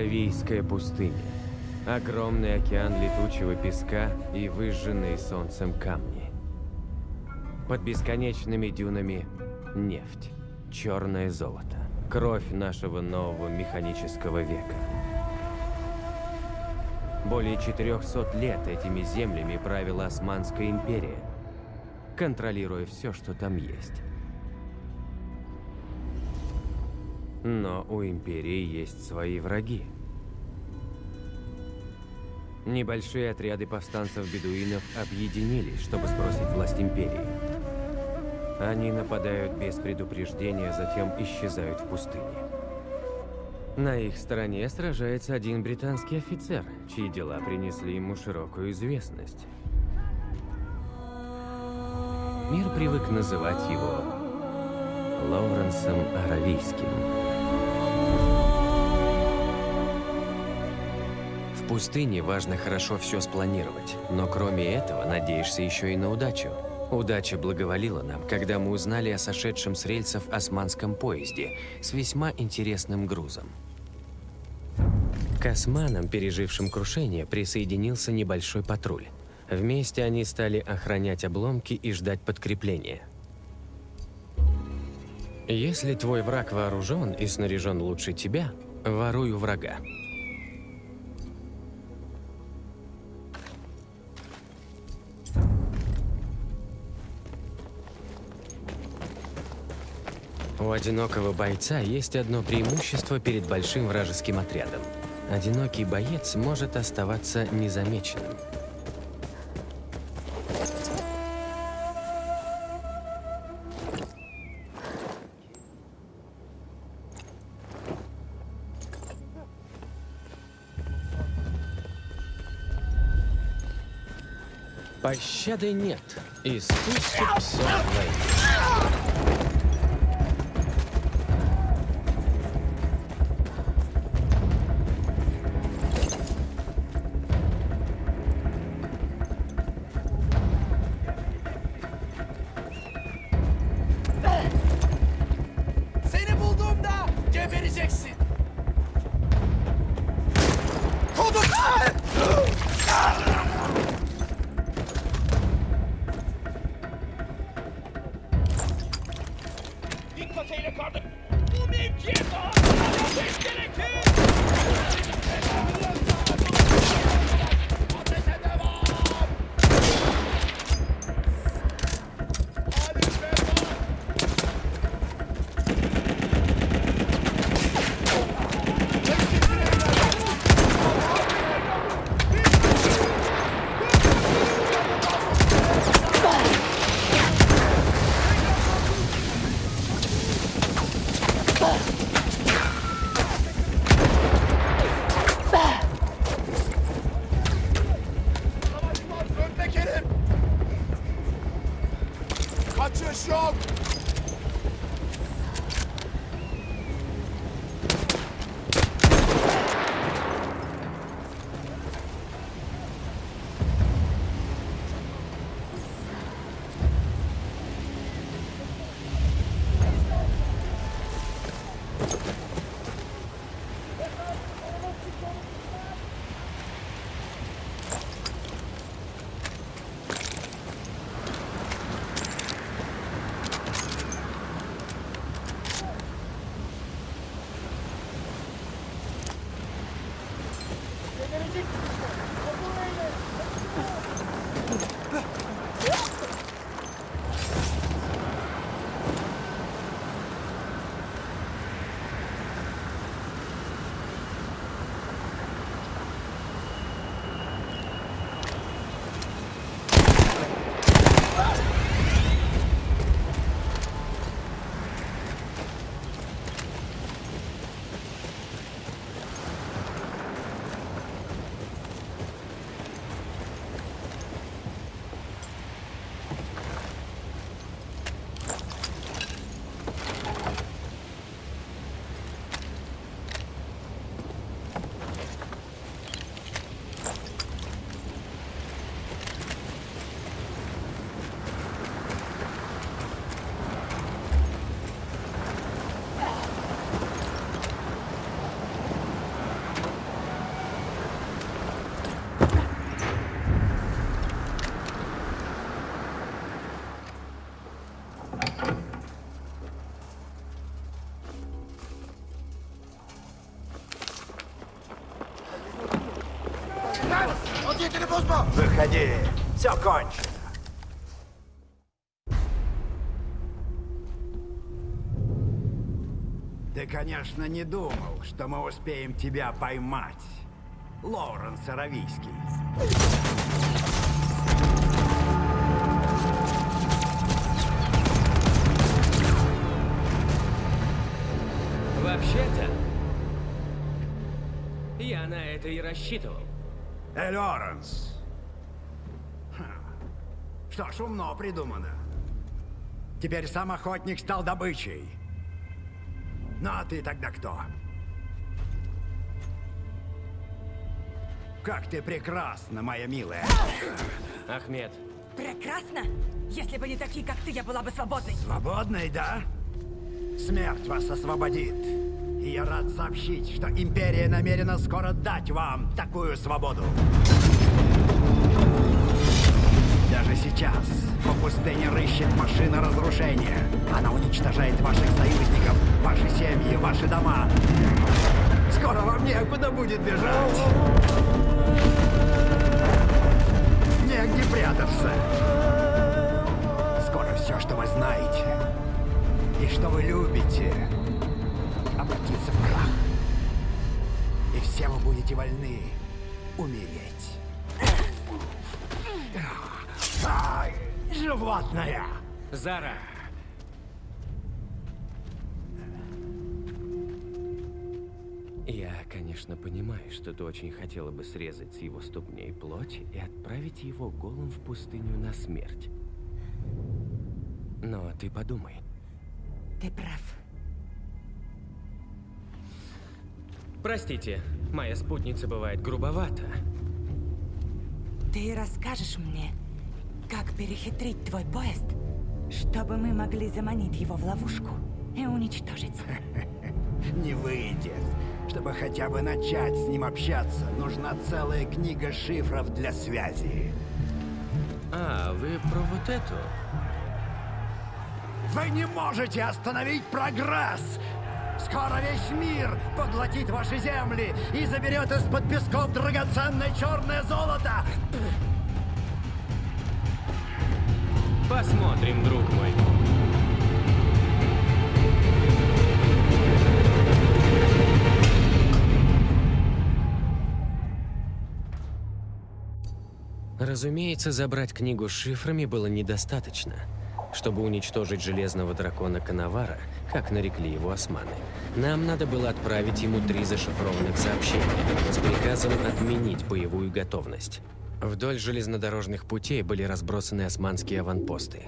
Аравийская пустыня. Огромный океан летучего песка и выжженные солнцем камни. Под бесконечными дюнами нефть, черное золото, кровь нашего нового механического века. Более 400 лет этими землями правила Османская империя, контролируя все, что там есть. Но у империи есть свои враги. Небольшие отряды повстанцев-бедуинов объединились, чтобы сбросить власть империи. Они нападают без предупреждения, затем исчезают в пустыне. На их стороне сражается один британский офицер, чьи дела принесли ему широкую известность. Мир привык называть его Лоуренсом Аравийским. Пустыне важно хорошо все спланировать, но кроме этого надеешься еще и на удачу. Удача благоволила нам, когда мы узнали о сошедшем с рельсов османском поезде с весьма интересным грузом. К османам, пережившим крушение, присоединился небольшой патруль. Вместе они стали охранять обломки и ждать подкрепления. Если твой враг вооружен и снаряжен лучше тебя, воруй у врага. У одинокого бойца есть одно преимущество перед большим вражеским отрядом. Одинокий боец может оставаться незамеченным. Пощады нет. Искусство псов войны. Выходи. Все кончено. Ты, конечно, не думал, что мы успеем тебя поймать, Лоуренс Аравийский. Вообще-то, я на это и рассчитывал. Эй, Лоренс. Что ж, умно придумано. Теперь сам охотник стал добычей. Ну а ты тогда кто? Как ты прекрасна, моя милая. Ахмед, Прекрасно! Если бы не такие, как ты, я была бы свободной. Свободной, да? Смерть вас освободит. И я рад сообщить, что Империя намерена скоро дать вам такую свободу. Даже сейчас по пустыне рыщет машина разрушения. Она уничтожает ваших союзников, ваши семьи, ваши дома. Скоро вам некуда будет бежать. Негде прятаться. Скоро все, что вы знаете и что вы любите, И все вы будете вольны умереть. Ай, животное! Зара, я, конечно, понимаю, что ты очень хотела бы срезать с его ступней плоть и отправить его голым в пустыню на смерть. Но ты подумай, Ты прав. Простите, моя спутница бывает грубовата. Ты расскажешь мне, как перехитрить твой поезд, чтобы мы могли заманить его в ловушку и уничтожить. Не выйдет. Чтобы хотя бы начать с ним общаться, нужна целая книга шифров для связи. А, вы про вот эту? Вы не можете остановить прогресс! Скоро весь мир поглотит ваши земли и заберет из-под песков драгоценное черное золото! Посмотрим, друг мой. Разумеется, забрать книгу с шифрами было недостаточно. Чтобы уничтожить железного дракона Коновара, как нарекли его османы, нам надо было отправить ему три зашифрованных сообщения с приказом отменить боевую готовность. Вдоль железнодорожных путей были разбросаны османские аванпосты.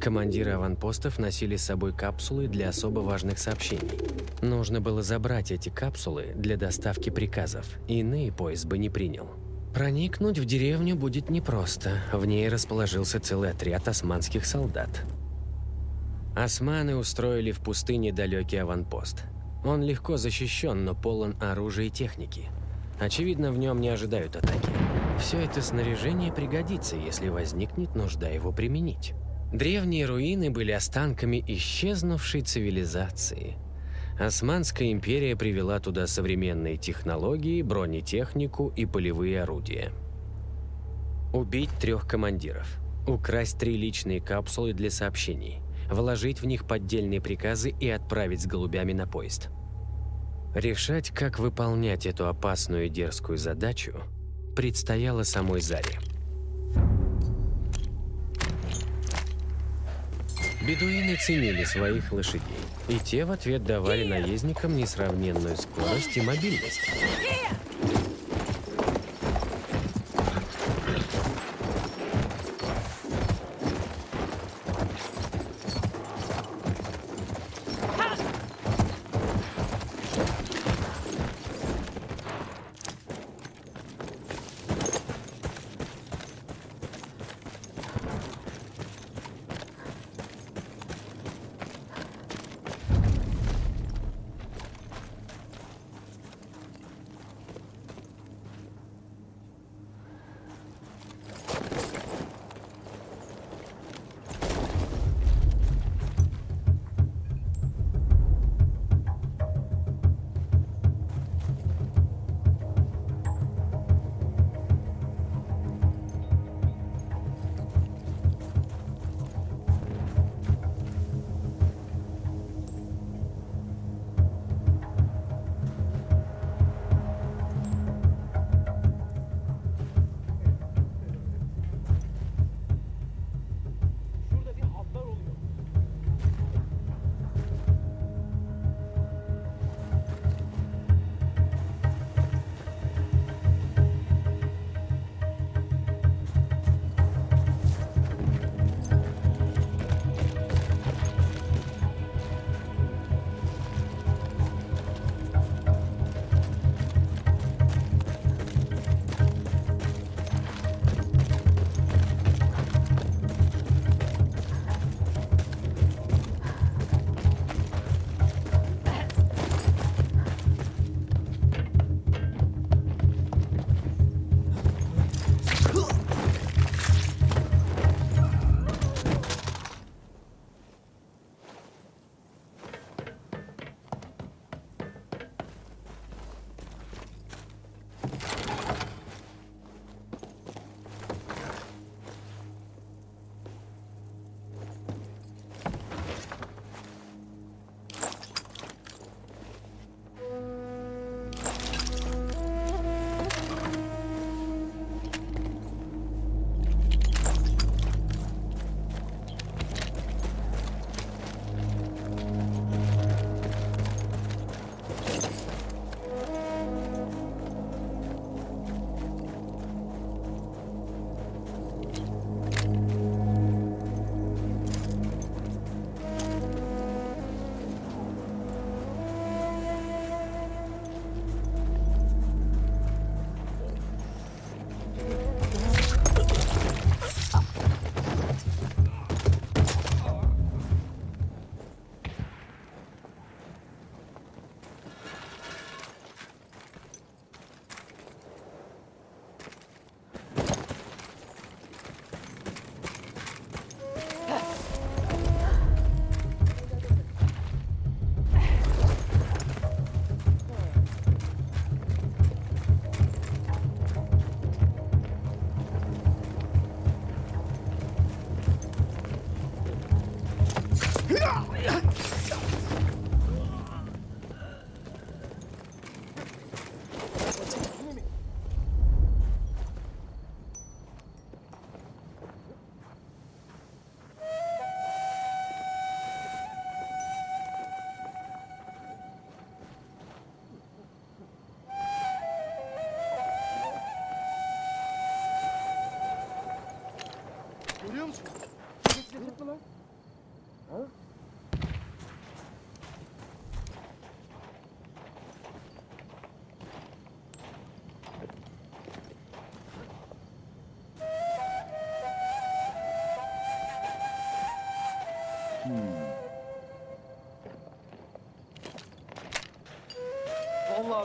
Командиры аванпостов носили с собой капсулы для особо важных сообщений. Нужно было забрать эти капсулы для доставки приказов, иные поезд бы не принял. Проникнуть в деревню будет непросто. В ней расположился целый отряд османских солдат. Османы устроили в пустыне далекий аванпост. Он легко защищен, но полон оружия и техники. Очевидно, в нем не ожидают атаки. Все это снаряжение пригодится, если возникнет нужда его применить. Древние руины были останками исчезнувшей цивилизации. Османская империя привела туда современные технологии, бронетехнику и полевые орудия. Убить трех командиров. Украсть три личные капсулы для сообщений. Вложить в них поддельные приказы и отправить с голубями на поезд. Решать, как выполнять эту опасную и дерзкую задачу, предстояло самой Заре. Бедуины ценили своих лошадей, и те в ответ давали наездникам несравненную скорость и мобильность.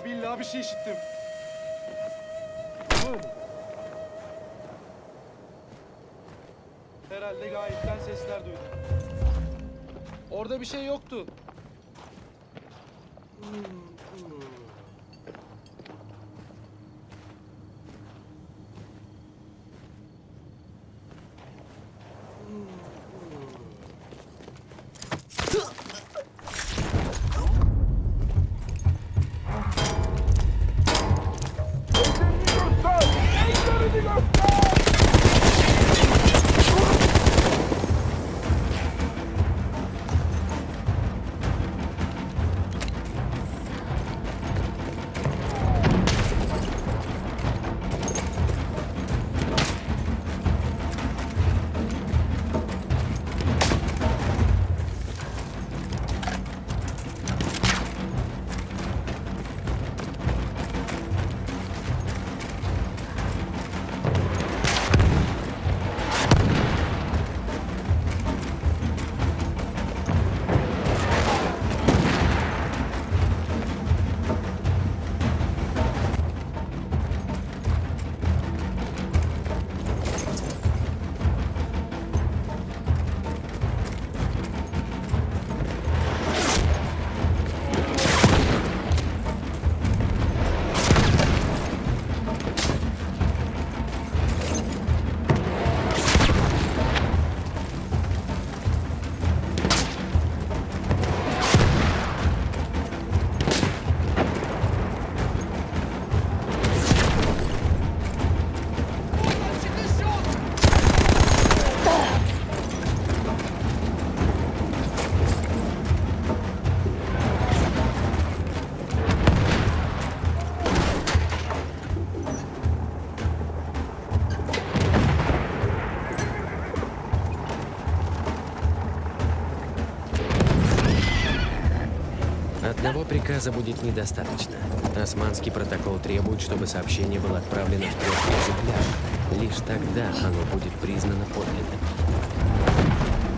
Vallahi billahi bir şey işittim. Herhalde gayipten sesler duydum. Orada bir şey yoktu. Приказа будет недостаточно. Османский протокол требует, чтобы сообщение было отправлено в трех экземплярах. Лишь тогда оно будет признано подлинным.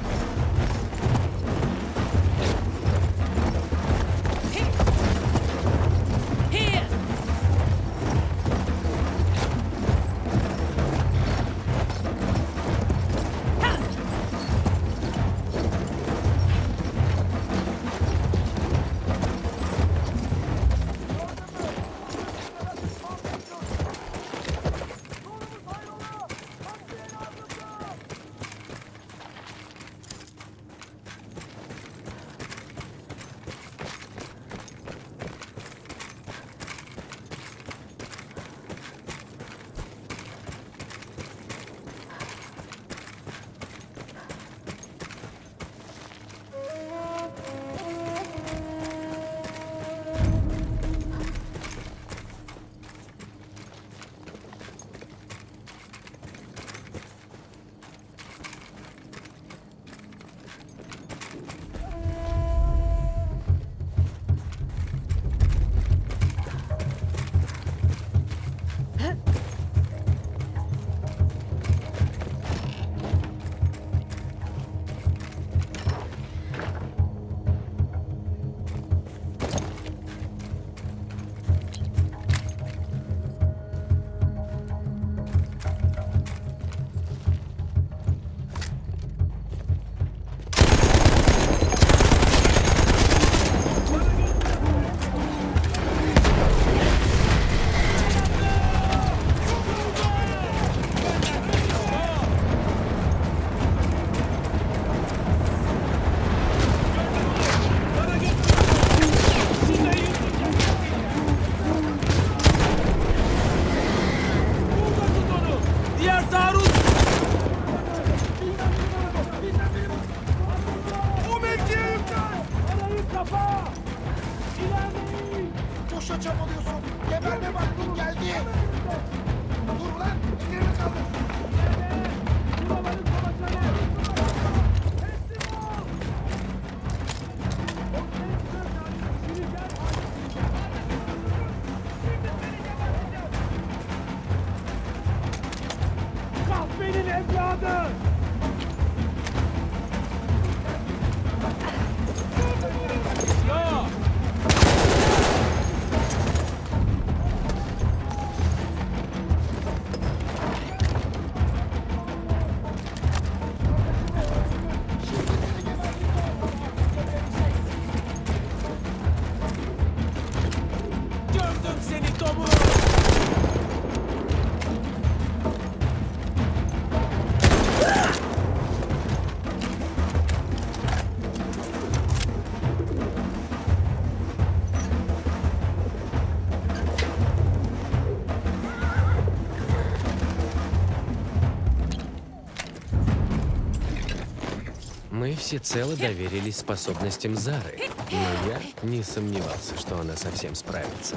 Мы всецело доверились способностям Зары, но я не сомневался, что она совсем справится.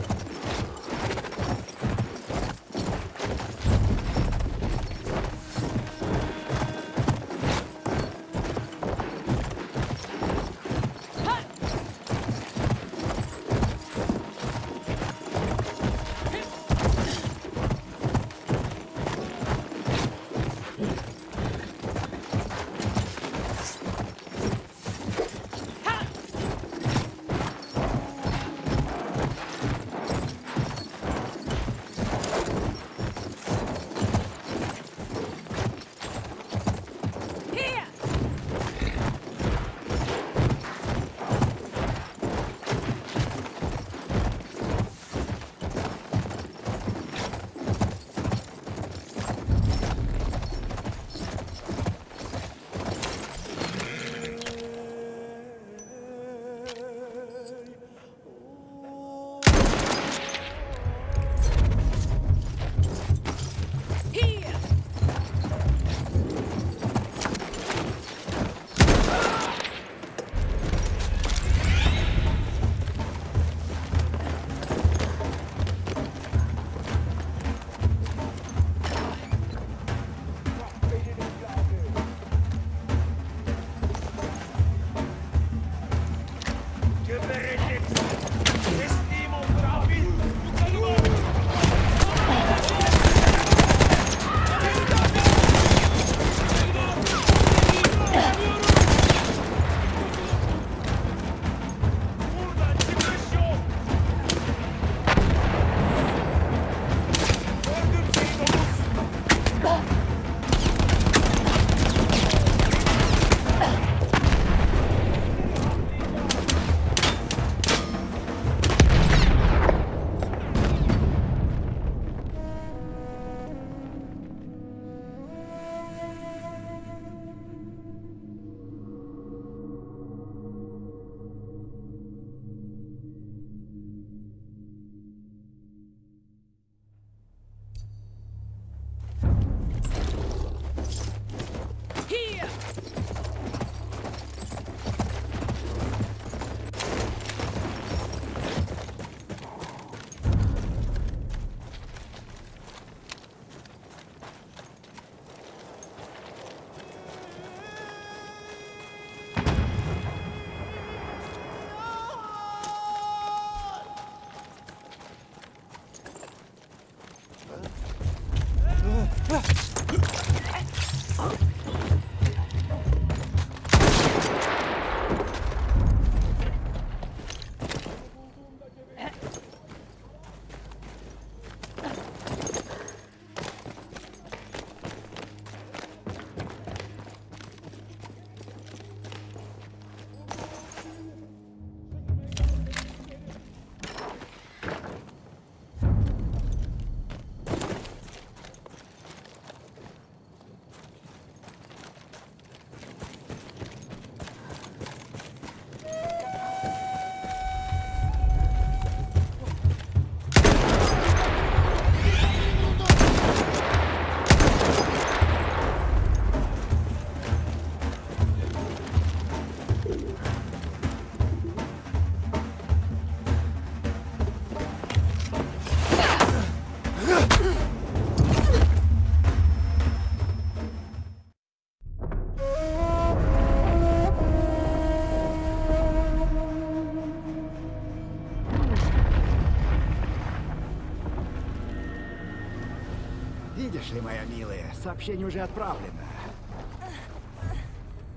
Сообщение уже отправлено.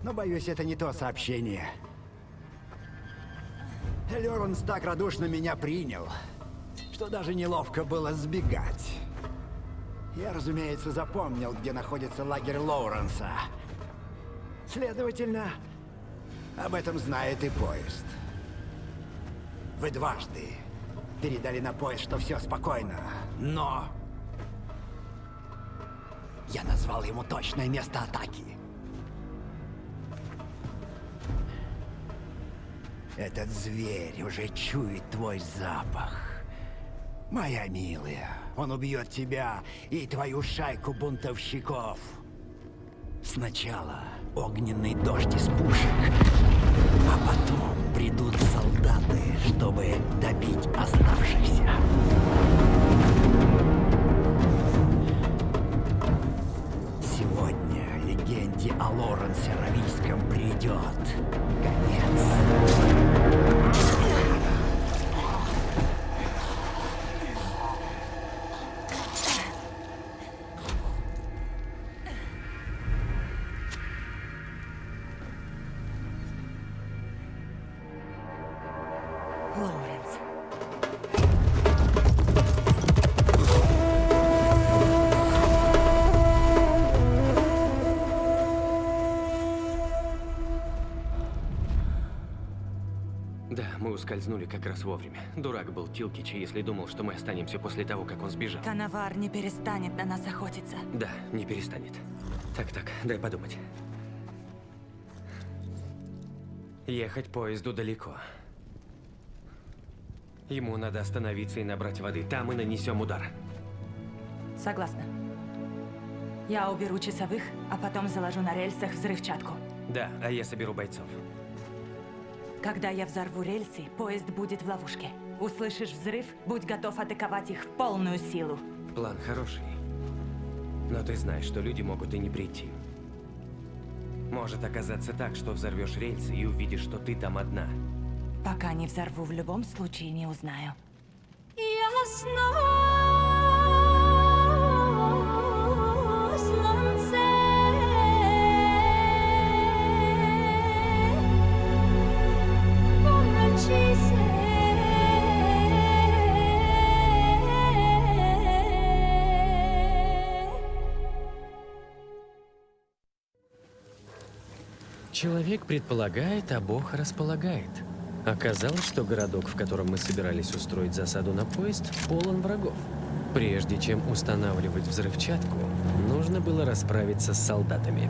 Но, боюсь, это не то сообщение. Леренс так радушно меня принял, что даже неловко было сбегать. Я, разумеется, запомнил, где находится лагерь Лоуренса. Следовательно, об этом знает и поезд. Вы дважды передали на поезд, что все спокойно, но... Я назвал ему точное место атаки. Этот зверь уже чует твой запах. Моя милая, он убьет тебя и твою шайку бунтовщиков. Сначала огненный дождь из пушек, а потом придут солдаты, чтобы добить оставшихся. О Лоренсе Равийском придет конец. Да, мы ускользнули как раз вовремя. Дурак был Тилкич, если думал, что мы останемся после того, как он сбежал. Коновар не перестанет на нас охотиться. Да, не перестанет. Так-так, дай подумать. Ехать поезду далеко. Ему надо остановиться и набрать воды. Там и нанесем удар. Согласна. Я уберу часовых, а потом заложу на рельсах взрывчатку. Да, а я соберу бойцов. Когда я взорву рельсы, поезд будет в ловушке. Услышишь взрыв, будь готов атаковать их в полную силу. План хороший. Но ты знаешь, что люди могут и не прийти. Может оказаться так, что взорвешь рельсы и увидишь, что ты там одна. Пока не взорву, в любом случае не узнаю. Человек предполагает, а Бог располагает. Оказалось, что городок, в котором мы собирались устроить засаду на поезд, полон врагов. Прежде чем устанавливать взрывчатку, нужно было расправиться с солдатами.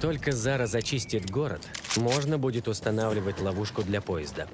Только Зара зачистит город, можно будет устанавливать ловушку для поезда.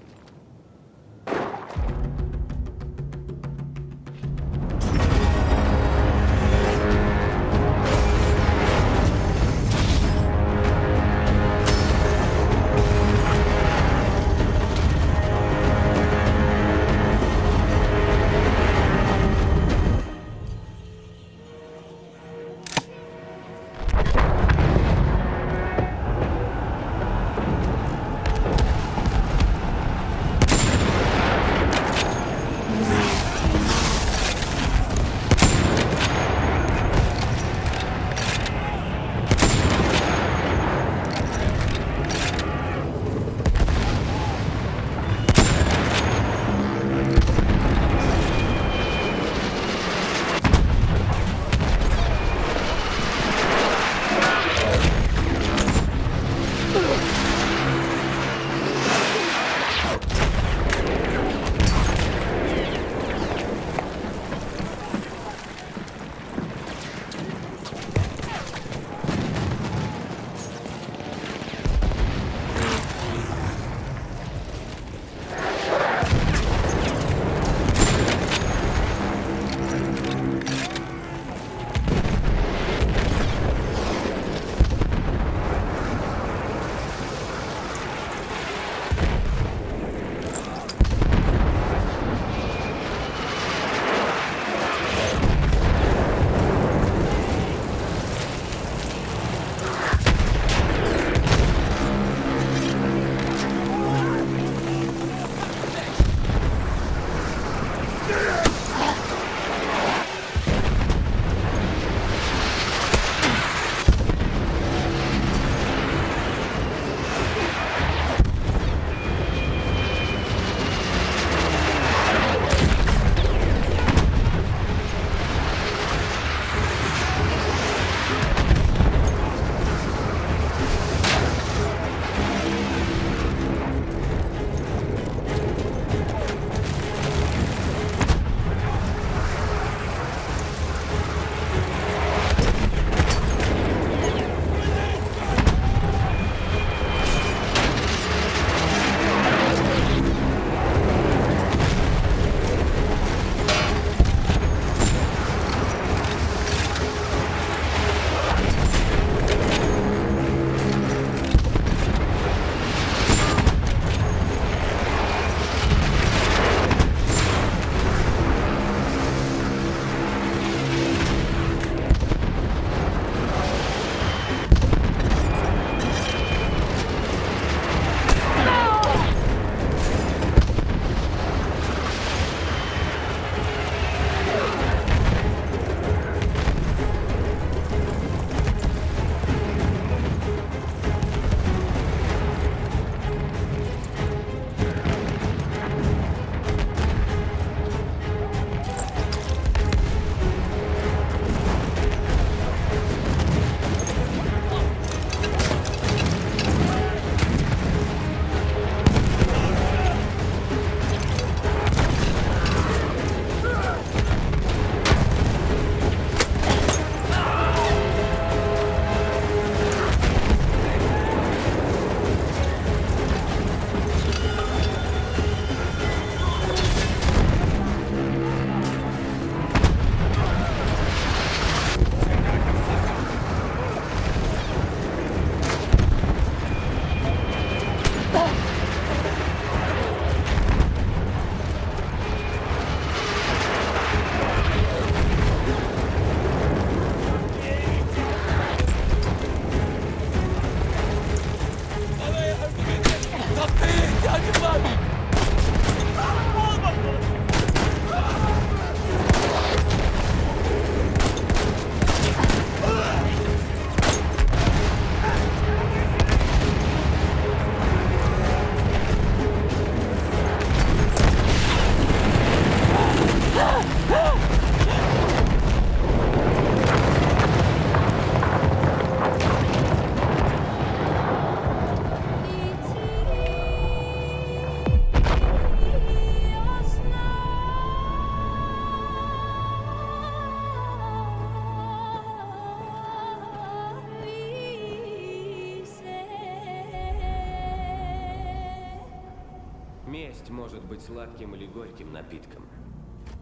Месть может быть сладким или горьким напитком.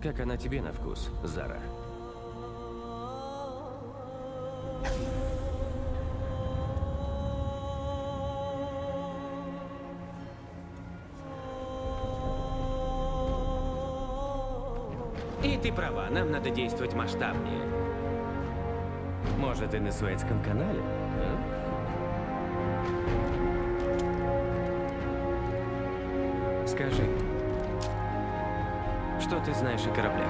Как она тебе на вкус, Зара? И ты права, нам надо действовать масштабнее. Может, и на Суэцком канале? Скажи, что ты знаешь о кораблях?